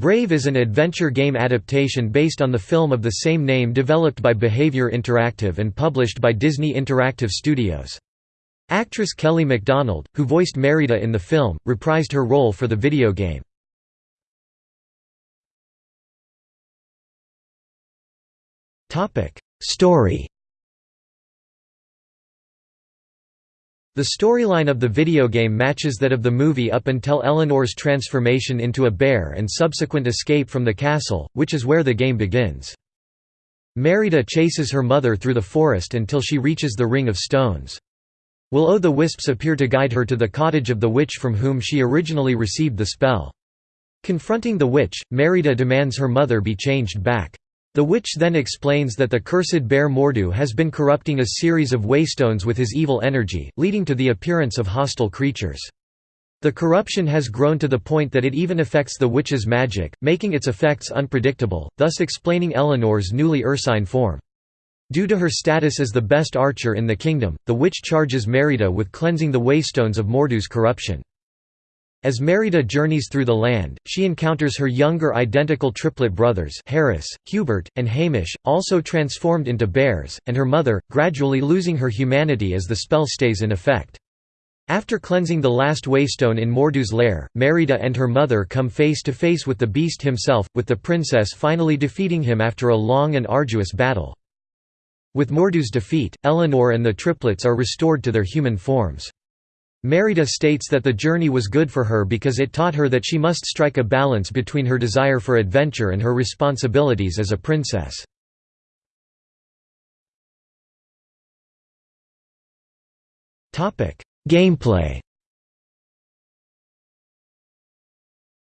Brave is an adventure game adaptation based on the film of the same name developed by Behaviour Interactive and published by Disney Interactive Studios. Actress Kelly MacDonald, who voiced Merida in the film, reprised her role for the video game. Story The storyline of the video game matches that of the movie up until Eleanor's transformation into a bear and subsequent escape from the castle, which is where the game begins. Merida chases her mother through the forest until she reaches the Ring of Stones. Will-o'-the-wisps appear to guide her to the cottage of the witch from whom she originally received the spell. Confronting the witch, Merida demands her mother be changed back. The witch then explains that the cursed bear Mor'du has been corrupting a series of waystones with his evil energy, leading to the appearance of hostile creatures. The corruption has grown to the point that it even affects the witch's magic, making its effects unpredictable, thus explaining Eleanor's newly ursine form. Due to her status as the best archer in the kingdom, the witch charges Merida with cleansing the waystones of Mor'du's corruption. As Merida journeys through the land, she encounters her younger identical triplet brothers Harris, Hubert, and Hamish, also transformed into bears, and her mother, gradually losing her humanity as the spell stays in effect. After cleansing the last waystone in Mor'du's lair, Merida and her mother come face to face with the beast himself, with the princess finally defeating him after a long and arduous battle. With Mor'du's defeat, Eleanor and the triplets are restored to their human forms. Merida states that the journey was good for her because it taught her that she must strike a balance between her desire for adventure and her responsibilities as a princess. Gameplay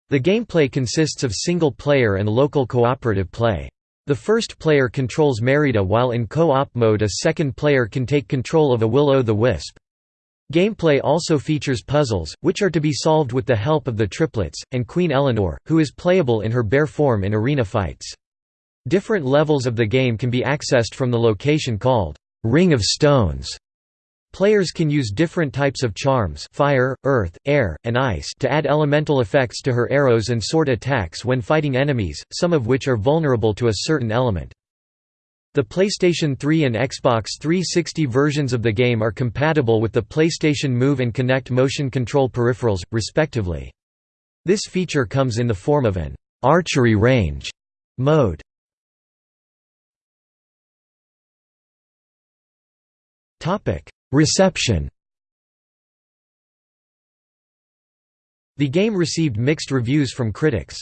The gameplay consists of single-player and local cooperative play. The first player controls Merida while in co-op mode a second player can take control of a will-o'-the-wisp. Gameplay also features puzzles, which are to be solved with the help of the triplets, and Queen Eleanor, who is playable in her bear form in arena fights. Different levels of the game can be accessed from the location called Ring of Stones. Players can use different types of charms fire, earth, air, and ice to add elemental effects to her arrows and sword attacks when fighting enemies, some of which are vulnerable to a certain element. The PlayStation 3 and Xbox 360 versions of the game are compatible with the PlayStation Move and Kinect motion control peripherals, respectively. This feature comes in the form of an archery range mode. Reception The game received mixed reviews from critics.